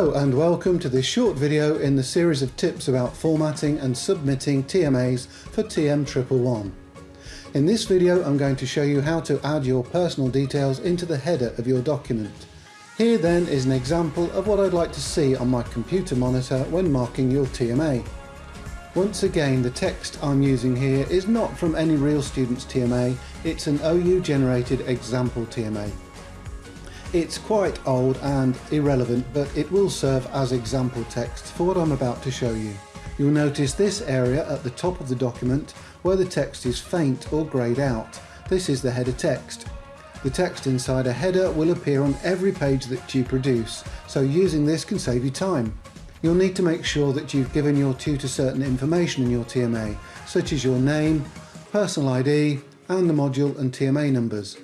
Hello and welcome to this short video in the series of tips about formatting and submitting TMAs for TM111. In this video I'm going to show you how to add your personal details into the header of your document. Here then is an example of what I'd like to see on my computer monitor when marking your TMA. Once again the text I'm using here is not from any real student's TMA, it's an OU generated example TMA. It's quite old and irrelevant, but it will serve as example text for what I'm about to show you. You'll notice this area at the top of the document where the text is faint or greyed out. This is the header text. The text inside a header will appear on every page that you produce, so using this can save you time. You'll need to make sure that you've given your tutor certain information in your TMA, such as your name, personal ID, and the module and TMA numbers.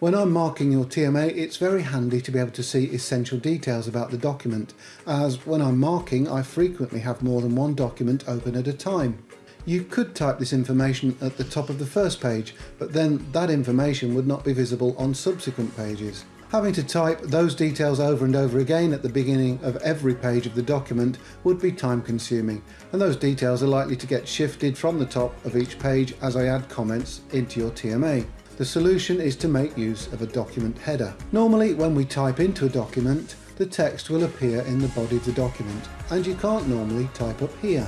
When I'm marking your TMA, it's very handy to be able to see essential details about the document, as when I'm marking, I frequently have more than one document open at a time. You could type this information at the top of the first page, but then that information would not be visible on subsequent pages. Having to type those details over and over again at the beginning of every page of the document would be time consuming, and those details are likely to get shifted from the top of each page as I add comments into your TMA. The solution is to make use of a document header. Normally when we type into a document, the text will appear in the body of the document and you can't normally type up here.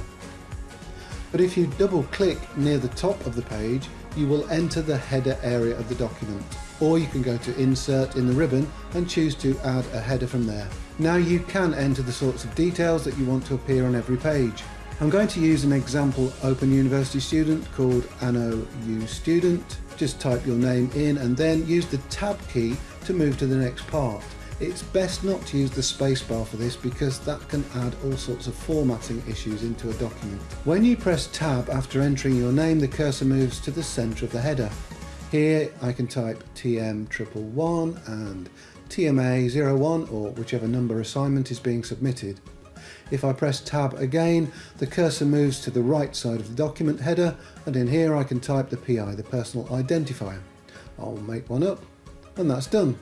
But if you double click near the top of the page, you will enter the header area of the document. Or you can go to insert in the ribbon and choose to add a header from there. Now you can enter the sorts of details that you want to appear on every page. I'm going to use an example Open University student called Anno U Student. Just type your name in and then use the tab key to move to the next part. It's best not to use the spacebar for this because that can add all sorts of formatting issues into a document. When you press tab after entering your name the cursor moves to the centre of the header. Here I can type TM111 and TMA01 or whichever number assignment is being submitted. If I press tab again, the cursor moves to the right side of the document header and in here I can type the PI, the personal identifier. I'll make one up and that's done.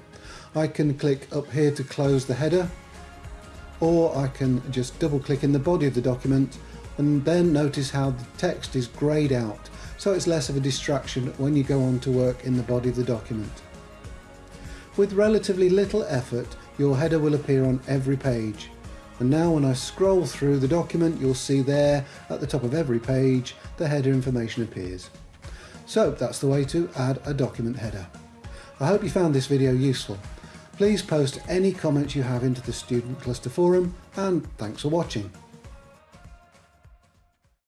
I can click up here to close the header or I can just double click in the body of the document and then notice how the text is greyed out so it's less of a distraction when you go on to work in the body of the document. With relatively little effort your header will appear on every page and now when I scroll through the document, you'll see there at the top of every page, the header information appears. So that's the way to add a document header. I hope you found this video useful. Please post any comments you have into the Student Cluster Forum and thanks for watching.